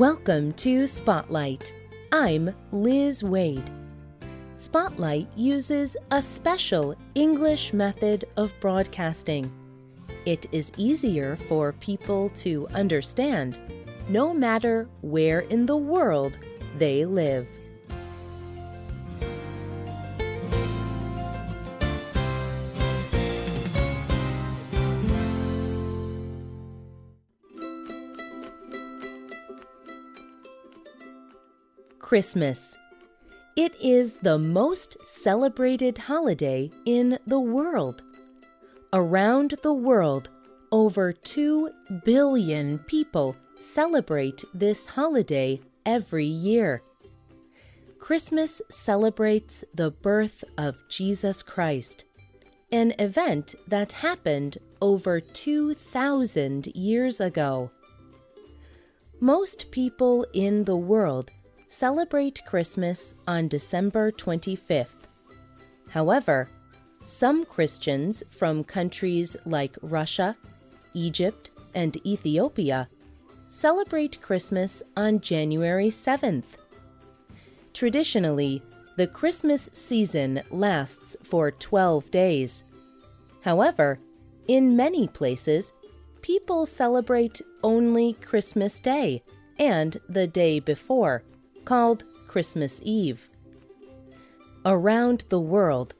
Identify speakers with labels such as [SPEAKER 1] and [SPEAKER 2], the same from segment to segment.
[SPEAKER 1] Welcome to Spotlight. I'm Liz Wade. Spotlight uses a special English method of broadcasting. It is easier for people to understand no matter where in the world they live. Christmas. It is the most celebrated holiday in the world. Around the world, over 2 billion people celebrate this holiday every year. Christmas celebrates the birth of Jesus Christ, an event that happened over 2,000 years ago. Most people in the world celebrate Christmas on December 25th. However, some Christians from countries like Russia, Egypt, and Ethiopia celebrate Christmas on January 7th. Traditionally, the Christmas season lasts for 12 days. However, in many places, people celebrate only Christmas Day and the day before called Christmas Eve. Around the world,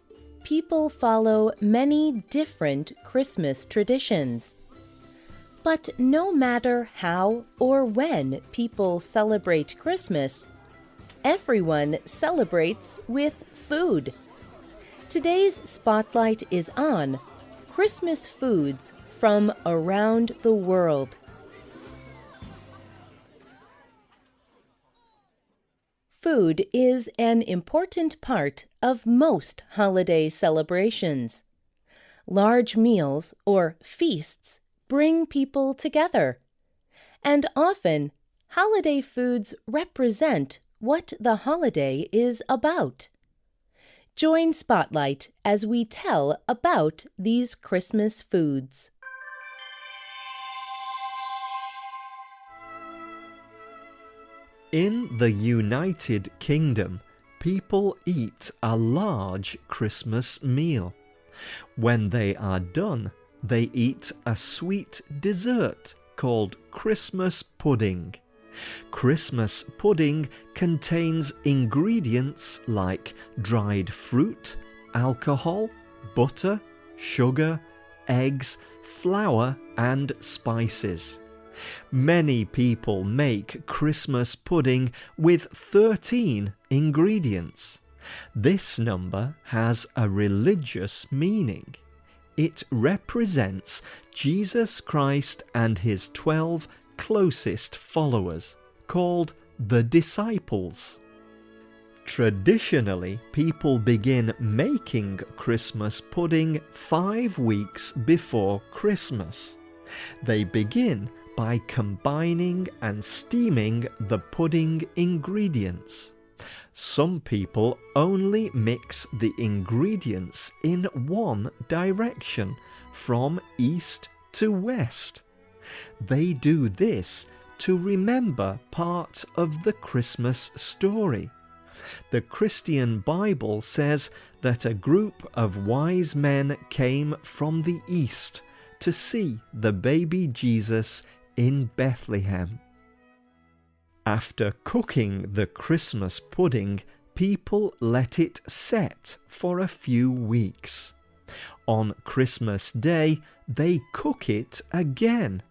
[SPEAKER 1] people follow many different Christmas traditions. But no matter how or when people celebrate Christmas, everyone celebrates with food. Today's spotlight is on Christmas foods from around the world. Food is an important part of most holiday celebrations. Large meals or feasts bring people together. And often, holiday foods represent what the holiday is about. Join Spotlight as we tell about these Christmas foods.
[SPEAKER 2] In the United Kingdom, people eat a large Christmas meal. When they are done, they eat a sweet dessert called Christmas pudding. Christmas pudding contains ingredients like dried fruit, alcohol, butter, sugar, eggs, flour, and spices. Many people make Christmas pudding with 13 ingredients. This number has a religious meaning. It represents Jesus Christ and his 12 closest followers, called the disciples. Traditionally, people begin making Christmas pudding five weeks before Christmas. They begin by combining and steaming the pudding ingredients. Some people only mix the ingredients in one direction, from east to west. They do this to remember part of the Christmas story. The Christian Bible says that a group of wise men came from the east to see the baby Jesus in Bethlehem. After cooking the Christmas pudding, people let it set for a few weeks. On Christmas Day, they cook it again.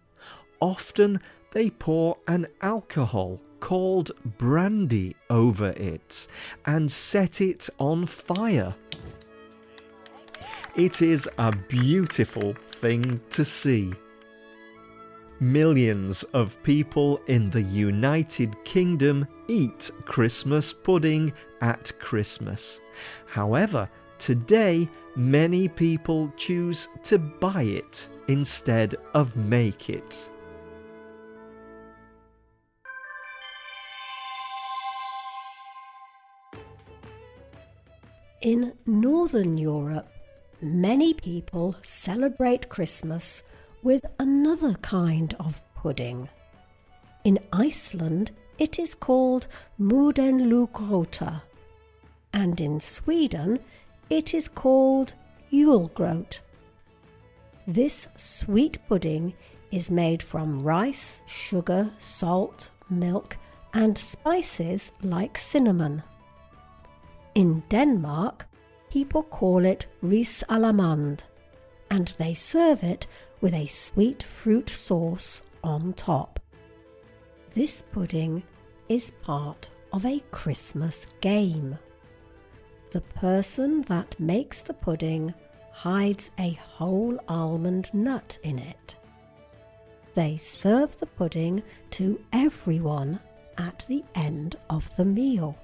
[SPEAKER 2] Often they pour an alcohol called brandy over it and set it on fire. It is a beautiful thing to see. Millions of people in the United Kingdom eat Christmas pudding at Christmas. However, today many people choose to buy it instead of make it.
[SPEAKER 3] In Northern Europe, many people celebrate Christmas with another kind of pudding. In Iceland, it is called Mudenlugrota, and in Sweden, it is called Julgrot. This sweet pudding is made from rice, sugar, salt, milk, and spices like cinnamon. In Denmark, people call it ris alamand, and they serve it with a sweet fruit sauce on top. This pudding is part of a Christmas game. The person that makes the pudding hides a whole almond nut in it. They serve the pudding to everyone at the end of the meal.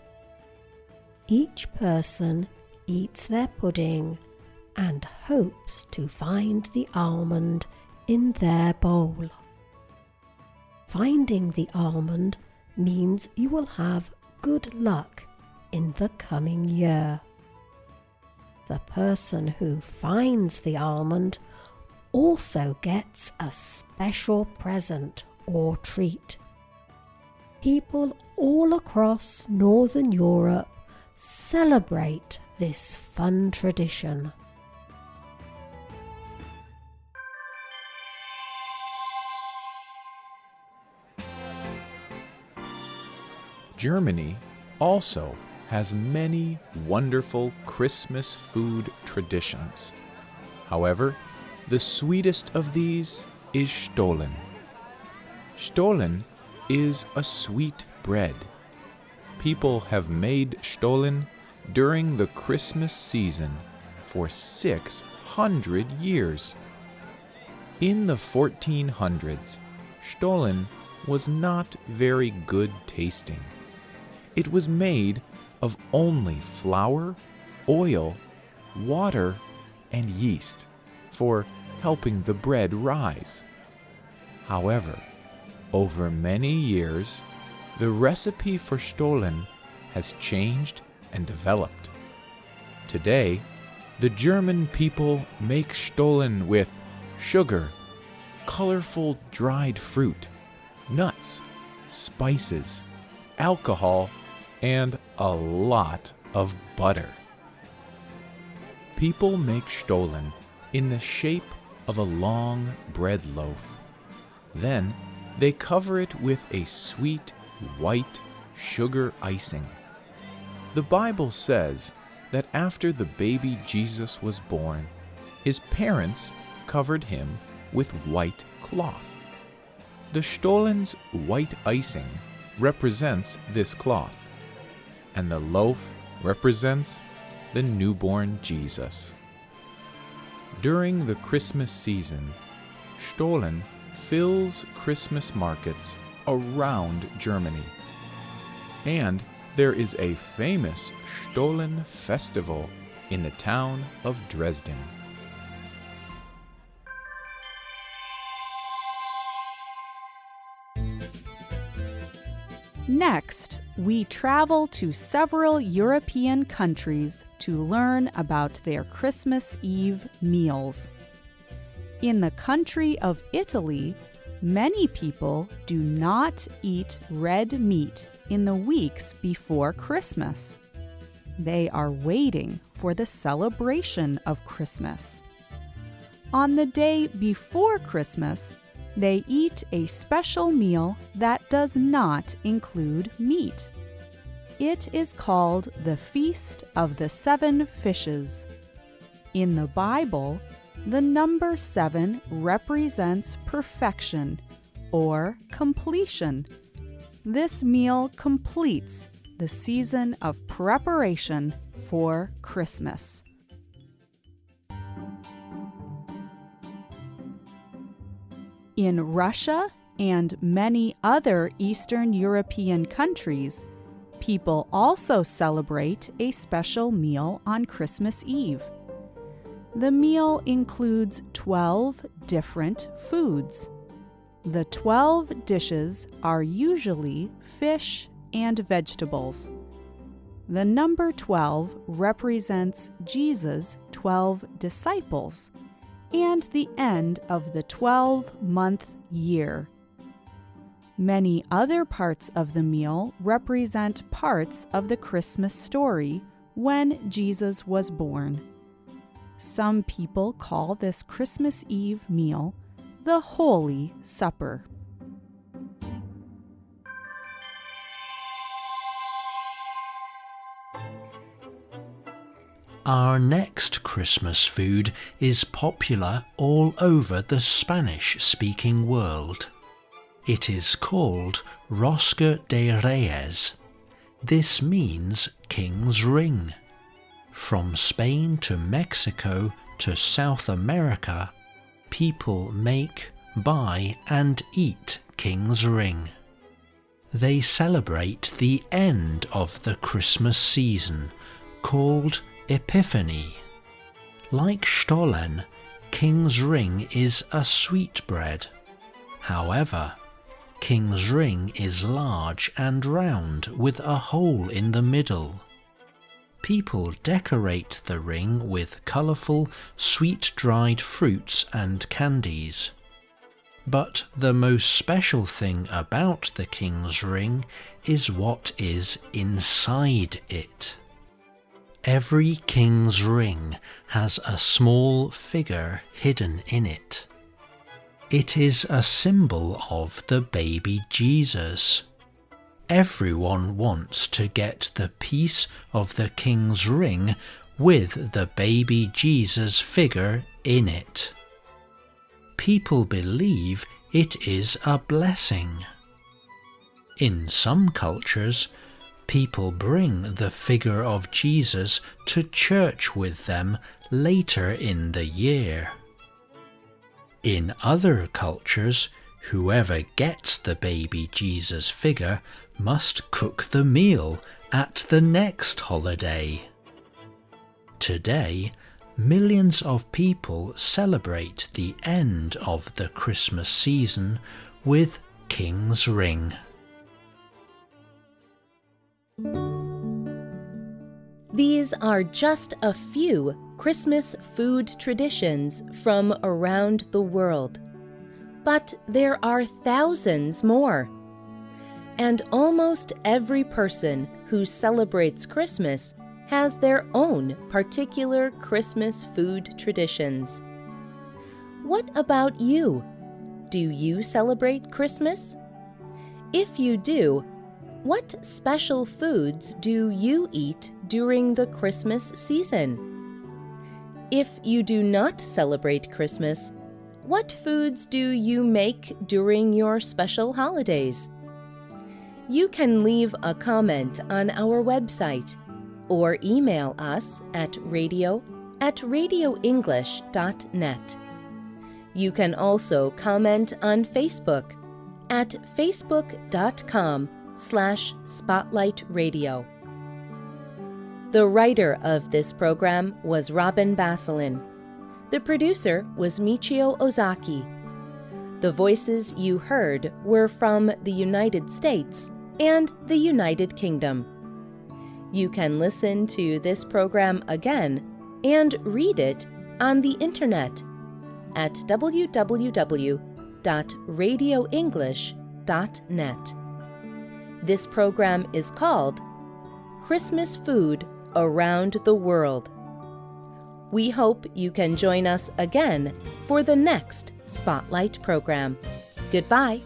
[SPEAKER 3] Each person eats their pudding and hopes to find the almond in their bowl. Finding the almond means you will have good luck in the coming year. The person who finds the almond also gets a special present or treat. People all across Northern Europe celebrate this fun tradition.
[SPEAKER 4] Germany also has many wonderful Christmas food traditions. However, the sweetest of these is Stollen. Stollen is a sweet bread. People have made Stollen during the Christmas season for 600 years. In the 1400s, Stollen was not very good tasting. It was made of only flour, oil, water, and yeast for helping the bread rise. However, over many years, the recipe for Stollen has changed and developed. Today, the German people make Stollen with sugar, colorful dried fruit, nuts, spices, alcohol, and a lot of butter. People make Stollen in the shape of a long bread loaf. Then they cover it with a sweet white sugar icing. The Bible says that after the baby Jesus was born, his parents covered him with white cloth. The Stollen's white icing represents this cloth and the loaf represents the newborn Jesus. During the Christmas season, Stollen fills Christmas markets around Germany. And there is a famous Stollen festival in the town of Dresden.
[SPEAKER 5] Next, we travel to several European countries to learn about their Christmas Eve meals. In the country of Italy, many people do not eat red meat in the weeks before Christmas. They are waiting for the celebration of Christmas. On the day before Christmas, they eat a special meal that does not include meat. It is called the Feast of the Seven Fishes. In the Bible, the number seven represents perfection or completion. This meal completes the season of preparation for Christmas. In Russia and many other Eastern European countries, people also celebrate a special meal on Christmas Eve. The meal includes 12 different foods. The 12 dishes are usually fish and vegetables. The number 12 represents Jesus' 12 disciples and the end of the 12 month year. Many other parts of the meal represent parts of the Christmas story when Jesus was born. Some people call this Christmas Eve meal the Holy Supper.
[SPEAKER 6] Our next Christmas food is popular all over the Spanish speaking world. It is called Rosca de Reyes. This means King's Ring. From Spain to Mexico to South America, people make, buy, and eat King's Ring. They celebrate the end of the Christmas season, called Epiphany. Like Stollen, King's Ring is a sweetbread. However, King's Ring is large and round with a hole in the middle. People decorate the ring with colourful, sweet dried fruits and candies. But the most special thing about the King's Ring is what is inside it. Every king's ring has a small figure hidden in it. It is a symbol of the baby Jesus. Everyone wants to get the piece of the king's ring with the baby Jesus figure in it. People believe it is a blessing. In some cultures, people bring the figure of Jesus to church with them later in the year. In other cultures, whoever gets the baby Jesus figure must cook the meal at the next holiday. Today, millions of people celebrate the end of the Christmas season with King's Ring.
[SPEAKER 1] These are just a few Christmas food traditions from around the world. But there are thousands more. And almost every person who celebrates Christmas has their own particular Christmas food traditions. What about you? Do you celebrate Christmas? If you do, what special foods do you eat during the Christmas season? If you do not celebrate Christmas, what foods do you make during your special holidays? You can leave a comment on our website or email us at radio at radioenglish.net. You can also comment on Facebook at facebook.com slash spotlight radio. The writer of this program was Robin Basselin. The producer was Michio Ozaki. The voices you heard were from the United States and the United Kingdom. You can listen to this program again and read it on the internet at www.radioenglish.net. This program is called Christmas Food Around the World. We hope you can join us again for the next Spotlight program. Goodbye.